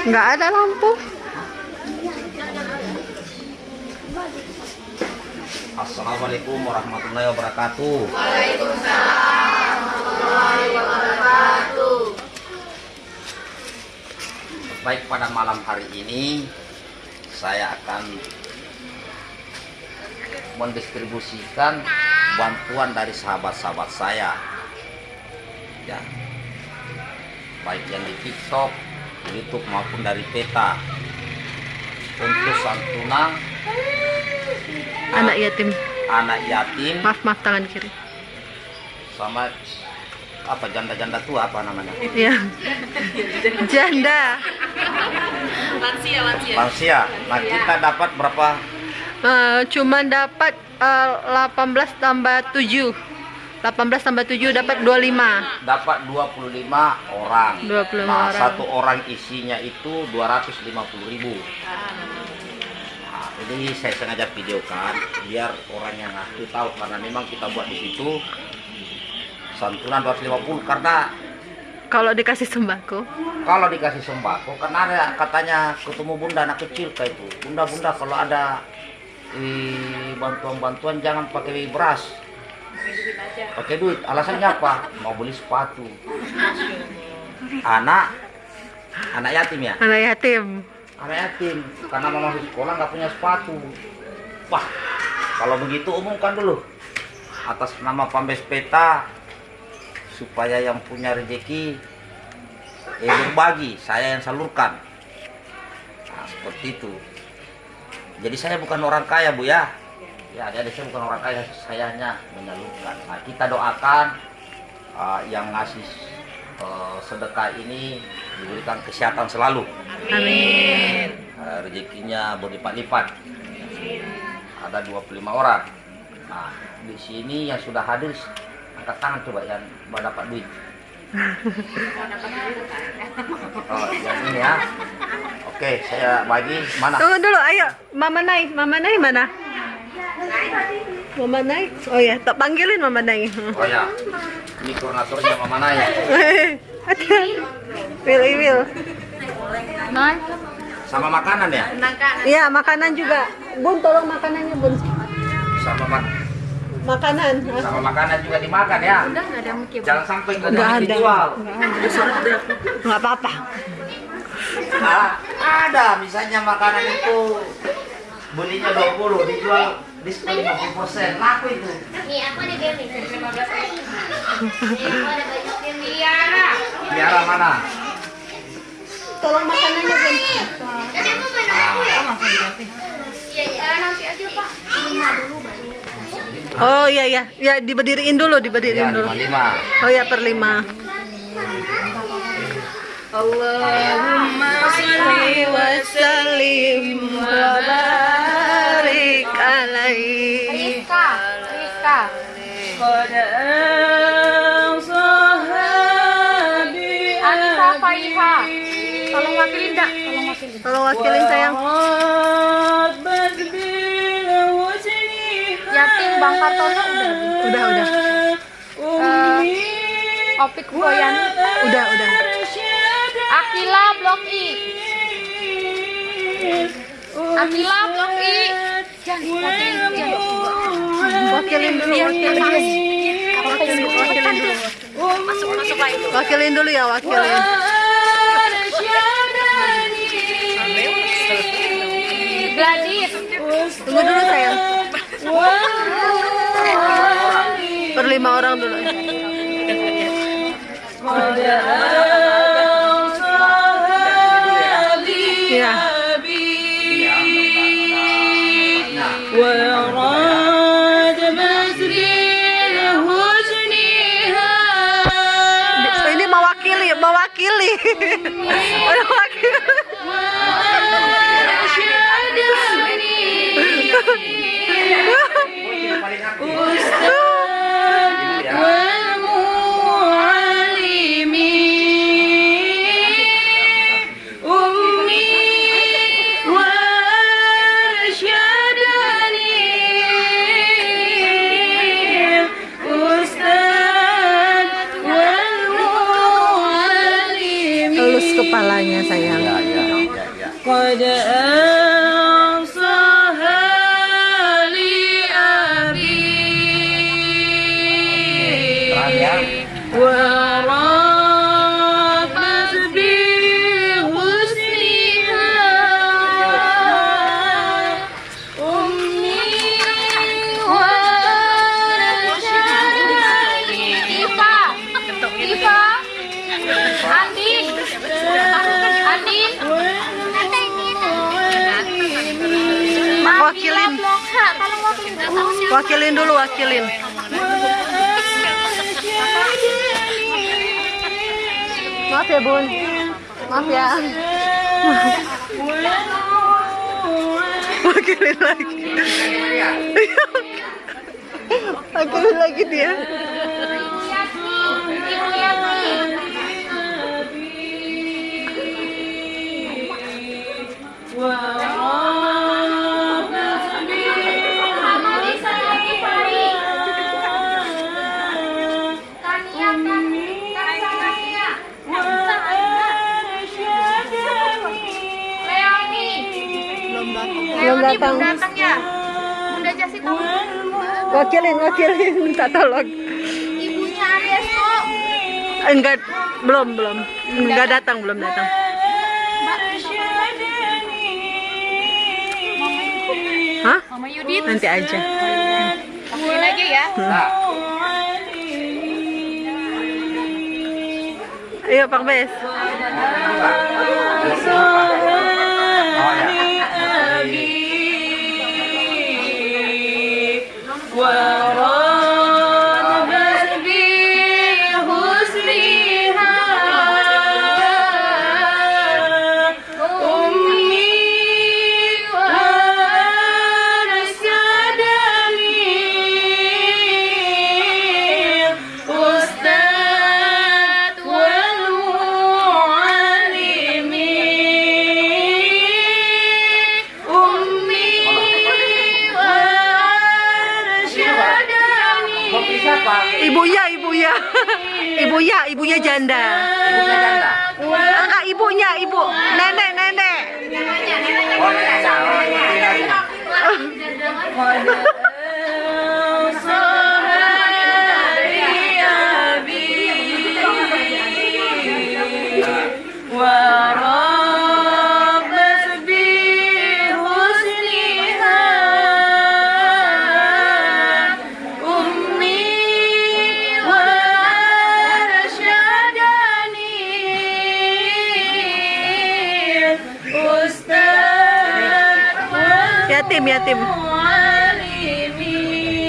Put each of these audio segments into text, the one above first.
Nggak ada lampu. Assalamualaikum warahmatullahi wabarakatuh. Baik pada malam hari ini saya akan mendistribusikan bantuan dari sahabat-sahabat saya. Ya. Baik yang di TikTok, YouTube maupun dari peta. Untuk santunan Anak yatim. anak yatim Maaf, maaf tangan kiri. sama apa janda-janda tua apa namanya Iya. Janda. lansia nah kita dapat berapa Eh, cuman dapat eh, 18 tambah 7. 18 tambah 7 dapat 25. dapat 25 orang 25 nah orang. satu orang isinya itu 250.000 ribu nah, ini saya sengaja videokan biar orang yang ngaku tahu karena memang kita buat di situ santunan 250 karena Kalau dikasih sembako. kalau dikasih sembako karena ada katanya ketemu bunda anak kecil kayak itu bunda bunda kalau ada eh, bantuan-bantuan jangan pakai beras pakai duit. Alasannya apa? Mau beli sepatu. Anak. Anak yatim ya? Anak yatim. anak yatim. Karena mau masuk sekolah nggak punya sepatu. Wah kalau begitu umumkan dulu. Atas nama Pambes Peta supaya yang punya rezeki eh berbagi saya yang salurkan. Nah, seperti itu. Jadi saya bukan orang kaya bu ya ya jadi saya bukan orang kaya saya hanya menyalurkan nah, kita doakan uh, yang ngasih uh, sedekah ini diberikan kesehatan selalu Amin. Eh, rezekinya berlipat-lipat. Ada 25 orang. Nah, di sini yang sudah hadir angkat tangan coba yang mau dapat duit. Oh, yang ini ya. Oke, saya bagi mana? Tunggu dulu, ayo. Mama Nai, Mama Nai mana? Mama Nai? Oh ya, tak panggilin Mama Nai. Oh ya. Ini koordinatornya Mama Naya. Hati-hati. Will, Will. Nai? Sama makanan ya? Iya, makanan juga. Bun, tolong makanannya, Bun. Sama mak Makanan. sama makanan juga dimakan ya. Udah nggak ada mungkin. Jangan sampai nggak Nggak ada ada. dijual. Nggak apa-apa. Ah, ada misalnya makanan itu belinya 20 dijual diskon 50% laku itu Nih aku ada game nih. Aku ada game Tiara. biara mana Tolong makanannya, Bun. Tadi aku main aku ya. Iya iya nanti aja pak. Lima dulu baru. Oh iya iya, ya diberdiriin dulu, ya diberdiriin dulu. 55 Oh ya per lima. Allahumma salli wa sallim wa barik alaihi. Rizka, Rizka. Anissa Faiha. Tolong wakilin dak. Tolong wakilin. Tolong wakilin sayang. Yatim Bang Kartono udah. Udah udah. Eh, Opik Boyan. Udah udah. Akila Blok I. Akila Blok I. Wakilin dulu, wakilin. Dulu. Masuk masuk lah. Wakilin dulu ya, wakilin. Tunggu dulu sayang. Per lima orang dulu. Ini mewakili, mewakili. Mewakili. Tolong wakilin wakilin dulu, wakilin. Maaf ya bun, maaf ya. Wakilin lagi. wakilin lagi dia. Belum datang. datang ya. Bunda Jasi tahu. Wakilin, wakilin minta tolong. Ibunya Adesko. Enggak, belum, belum. Enggak datang, belum datang. Hah? Mama Yudit. Nanti aja. Wakilin aja ya. Nah, Ayo Pak Bes. world. Ibunya, ibunya. Ibunya, ibunya janda. Ibunya janda. Enggak ibunya, ibu. Nenek, nenek. Ya, ya. Oh, iya, Yatim, yatim.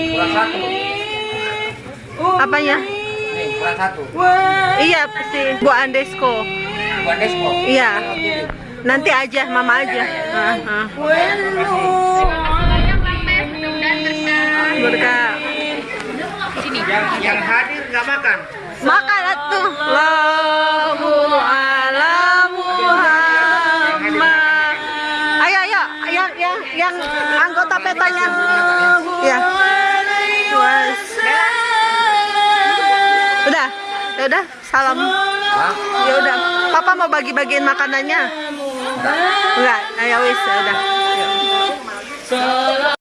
Kurang satu. Apanya? Nih, kurang satu. Iya, si Bu Andesko. Iya. Nanti aja, mama aja. Ah. Berkah. Yang yang hadir nggak makan. Makan atuh. Allahu yang yang yang anggota petanya. Ya. Udah, ya udah, salam. Ya udah, papa mau bagi-bagiin makanannya. Enggak, ayo wis, ya udah.